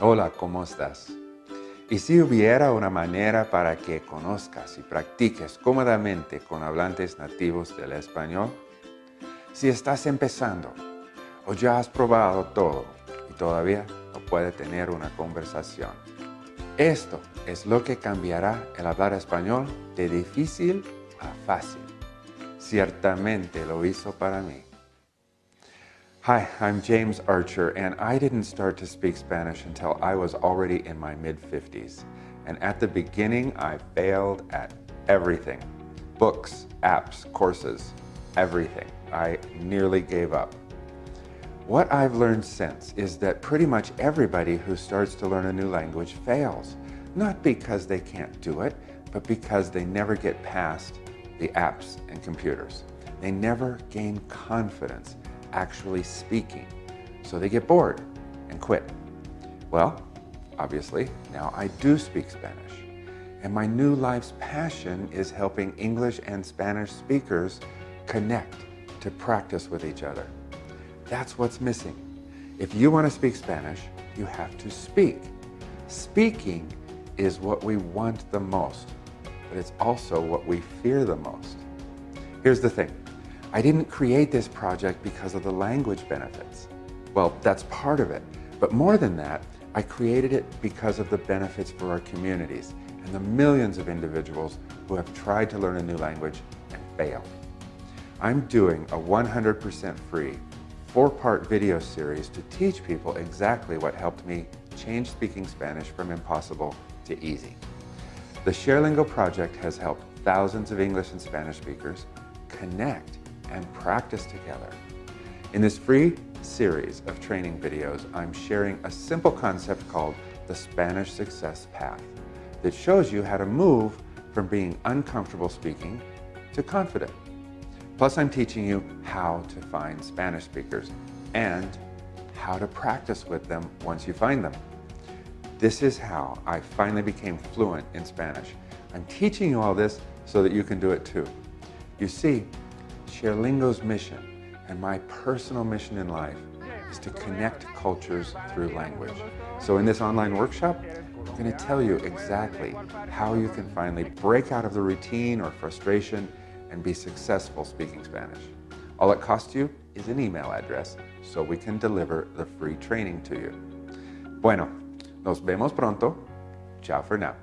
Hola, ¿cómo estás? Y si hubiera una manera para que conozcas y practiques cómodamente con hablantes nativos del español, si estás empezando o ya has probado todo y todavía no puedes tener una conversación, esto es lo que cambiará el hablar español de difícil a fácil. Ciertamente lo hizo para mí. Hi, I'm James Archer, and I didn't start to speak Spanish until I was already in my mid-50s. And at the beginning, I failed at everything. Books, apps, courses, everything. I nearly gave up. What I've learned since is that pretty much everybody who starts to learn a new language fails. Not because they can't do it, but because they never get past the apps and computers. They never gain confidence actually speaking. So they get bored and quit. Well, obviously, now I do speak Spanish. And my new life's passion is helping English and Spanish speakers connect to practice with each other. That's what's missing. If you want to speak Spanish, you have to speak. Speaking is what we want the most, but it's also what we fear the most. Here's the thing. I didn't create this project because of the language benefits. Well, that's part of it. But more than that, I created it because of the benefits for our communities and the millions of individuals who have tried to learn a new language and failed. I'm doing a 100% free, four-part video series to teach people exactly what helped me change speaking Spanish from impossible to easy. The ShareLingo project has helped thousands of English and Spanish speakers connect and practice together. In this free series of training videos, I'm sharing a simple concept called the Spanish Success Path that shows you how to move from being uncomfortable speaking to confident. Plus, I'm teaching you how to find Spanish speakers and how to practice with them once you find them. This is how I finally became fluent in Spanish. I'm teaching you all this so that you can do it too. You see, ShareLingo's mission and my personal mission in life is to connect cultures through language. So in this online workshop, I'm going to tell you exactly how you can finally break out of the routine or frustration and be successful speaking Spanish. All it costs you is an email address so we can deliver the free training to you. Bueno, nos vemos pronto. Ciao for now.